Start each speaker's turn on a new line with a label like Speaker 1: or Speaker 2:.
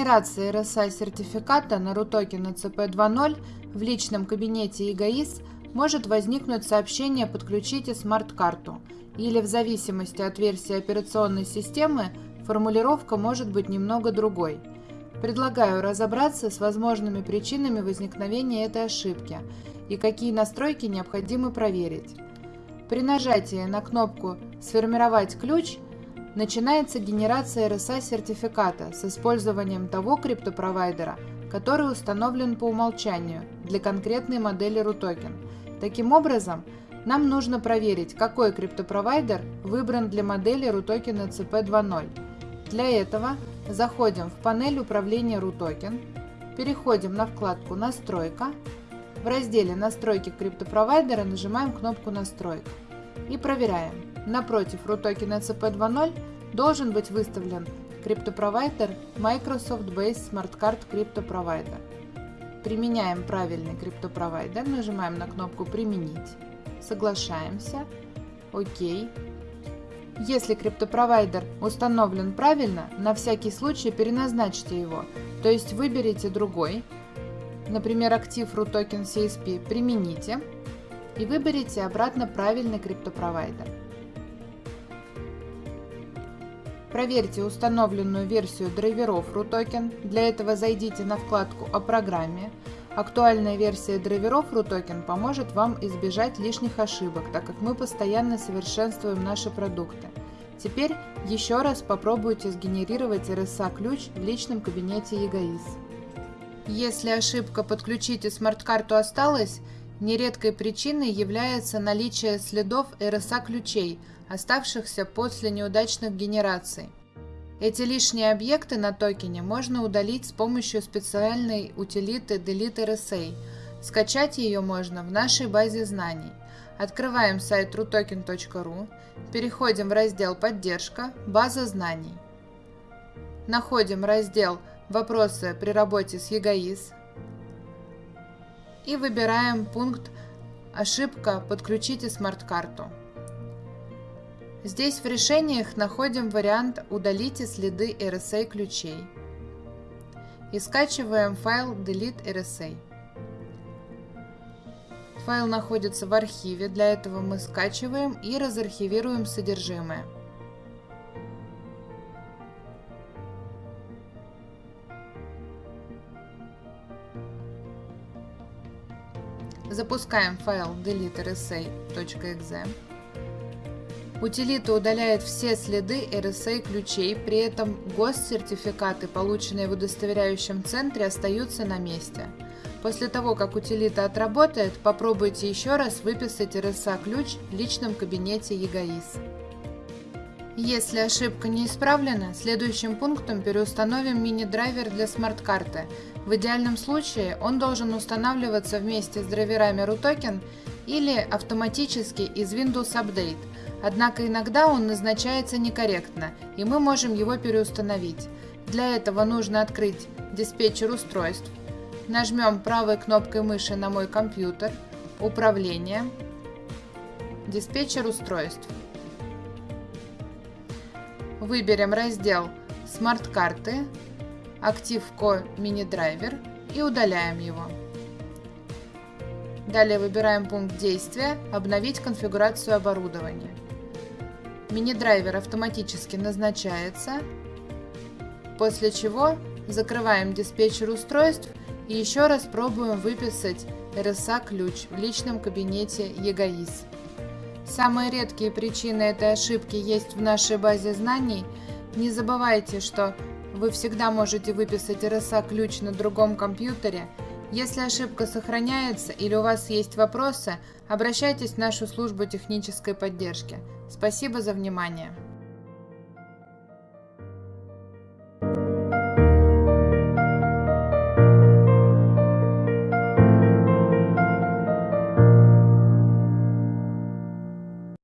Speaker 1: генерации RSI-сертификата на RUTOKEN ECP2.0 в личном кабинете ЕГАИС может возникнуть сообщение «Подключите смарт-карту» или в зависимости от версии операционной системы формулировка может быть немного другой. Предлагаю разобраться с возможными причинами возникновения этой ошибки и какие настройки необходимо проверить. При нажатии на кнопку «Сформировать ключ» начинается генерация RSA-сертификата с использованием того криптопровайдера, который установлен по умолчанию для конкретной модели RUTOKEN. Таким образом, нам нужно проверить, какой криптопровайдер выбран для модели RUTOKEN ECP 2.0. Для этого заходим в панель управления RUTOKEN, переходим на вкладку «Настройка», в разделе «Настройки криптопровайдера» нажимаем кнопку «Настройка» и проверяем. Напротив RUTOKEN ECP 2.0 должен быть выставлен криптопровайдер Microsoft Base Smart Card Crypto Provider. Применяем правильный криптопровайдер, нажимаем на кнопку «Применить», соглашаемся, ОК. Если криптопровайдер установлен правильно, на всякий случай переназначьте его, то есть выберите другой, например, актив RUTOKEN CSP примените и выберите обратно правильный криптопровайдер. Проверьте установленную версию драйверов RUTOKEN. Для этого зайдите на вкладку «О программе». Актуальная версия драйверов RUTOKEN поможет вам избежать лишних ошибок, так как мы постоянно совершенствуем наши продукты. Теперь еще раз попробуйте сгенерировать RSA-ключ в личном кабинете ЕГАИС. Если ошибка «Подключите смарт-карту» осталась, нередкой причиной является наличие следов RSA-ключей – оставшихся после неудачных генераций. Эти лишние объекты на токене можно удалить с помощью специальной утилиты Delete RSA. Скачать ее можно в нашей базе знаний. Открываем сайт rutoken.ru, переходим в раздел «Поддержка», «База знаний». Находим раздел «Вопросы при работе с ЕГАИС» и выбираем пункт «Ошибка. Подключите смарт-карту». Здесь в решениях находим вариант «Удалите следы RSA ключей» и скачиваем файл delete RSA. Файл находится в архиве, для этого мы скачиваем и разархивируем содержимое. Запускаем файл delete rsa.exe. Утилита удаляет все следы RSA ключей, при этом госсертификаты, полученные в удостоверяющем центре, остаются на месте. После того, как утилита отработает, попробуйте еще раз выписать RSA ключ в личном кабинете ЕГАИС. Если ошибка не исправлена, следующим пунктом переустановим мини-драйвер для смарт-карты. В идеальном случае он должен устанавливаться вместе с драйверами RUTOKEN или автоматически из Windows Update, Однако иногда он назначается некорректно, и мы можем его переустановить. Для этого нужно открыть диспетчер устройств, нажмем правой кнопкой мыши на мой компьютер, управление, диспетчер устройств. Выберем раздел «Смарт-карты», «Актив.ко мини-драйвер» и удаляем его. Далее выбираем пункт действия «Обновить конфигурацию оборудования». Мини-драйвер автоматически назначается, после чего закрываем диспетчер устройств и еще раз пробуем выписать RSA-ключ в личном кабинете ЕГАИС. Самые редкие причины этой ошибки есть в нашей базе знаний. Не забывайте, что вы всегда можете выписать RSA-ключ на другом компьютере. Если ошибка сохраняется или у вас есть вопросы, обращайтесь в нашу службу технической поддержки. Спасибо за внимание.